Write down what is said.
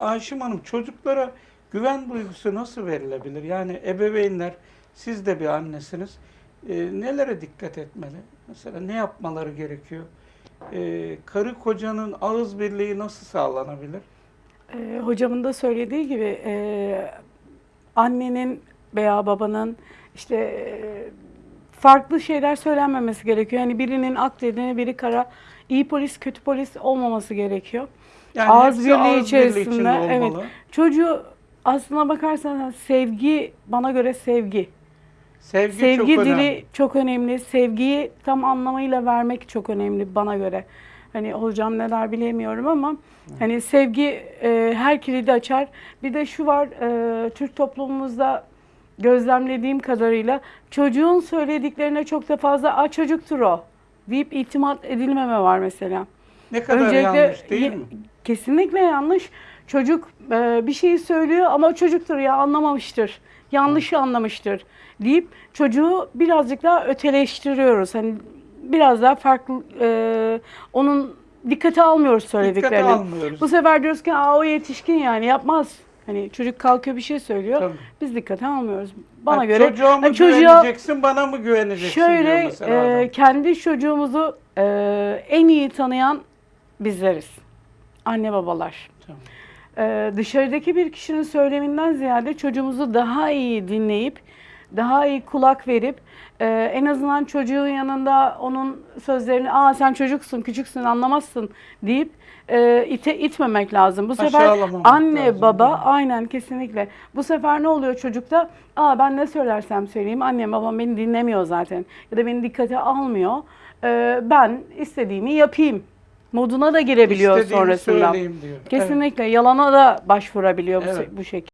Ayşim Hanım çocuklara güven duygusu nasıl verilebilir? Yani ebeveynler, siz de bir annesiniz. Ee, nelere dikkat etmeli? Mesela ne yapmaları gerekiyor? Ee, karı kocanın ağız birliği nasıl sağlanabilir? Ee, hocamın da söylediği gibi e, annenin veya babanın işte e, farklı şeyler söylenmemesi gerekiyor. Yani birinin ak dediğine biri kara, iyi polis kötü polis olmaması gerekiyor. Yani ağız birliği ağız içerisinde içinde evet. Çocuğu aslına bakarsanız sevgi bana göre sevgi. Sevgi, Sevgi çok dili önemli. çok önemli. Sevgiyi tam anlamıyla vermek çok önemli bana göre. Hani hocam neler bilemiyorum ama hani sevgi e, her kilidi açar. Bir de şu var e, Türk toplumumuzda gözlemlediğim kadarıyla çocuğun söylediklerine çok da fazla a çocuktur o deyip itimat edilmeme var mesela. Ne kadar Öncelikle yanlış değil mi? Kesinlikle yanlış. Çocuk e, bir şeyi söylüyor ama o çocuktur ya anlamamıştır. Yanlışı anlamıştır deyip çocuğu birazcık daha öteleştiriyoruz. Hani biraz daha farklı e, onun dikkate almıyoruz söylediklerini. Dikkate almıyoruz. Bu sefer diyoruz ki Aa, o yetişkin yani yapmaz. Hani çocuk kalkıyor bir şey söylüyor. Tabii. Biz dikkate almıyoruz. Bana Ha, göre çocuğa mı hani çocuğa güveneceksin, bana mı güveneceksin şöyle e, kendi çocuğumuzu e, en iyi tanıyan bizleriz. Anne babalar. Tamam. Ee, dışarıdaki bir kişinin söyleminden ziyade çocuğumuzu daha iyi dinleyip, daha iyi kulak verip, e, en azından çocuğun yanında onun sözlerini, aa sen çocuksun, küçüksün, anlamazsın deyip e, ite, itmemek lazım. Bu sefer anne, lazım, baba, aynen kesinlikle. Bu sefer ne oluyor çocukta? Aa ben ne söylersem söyleyeyim, annem babam beni dinlemiyor zaten ya da beni dikkate almıyor. Ee, ben istediğimi yapayım moduna da girebiliyor İstediğimi sonrasında. söyleyeyim diyor. Evet. Kesinlikle yalana da başvurabiliyor bu, Evet. bu şekilde.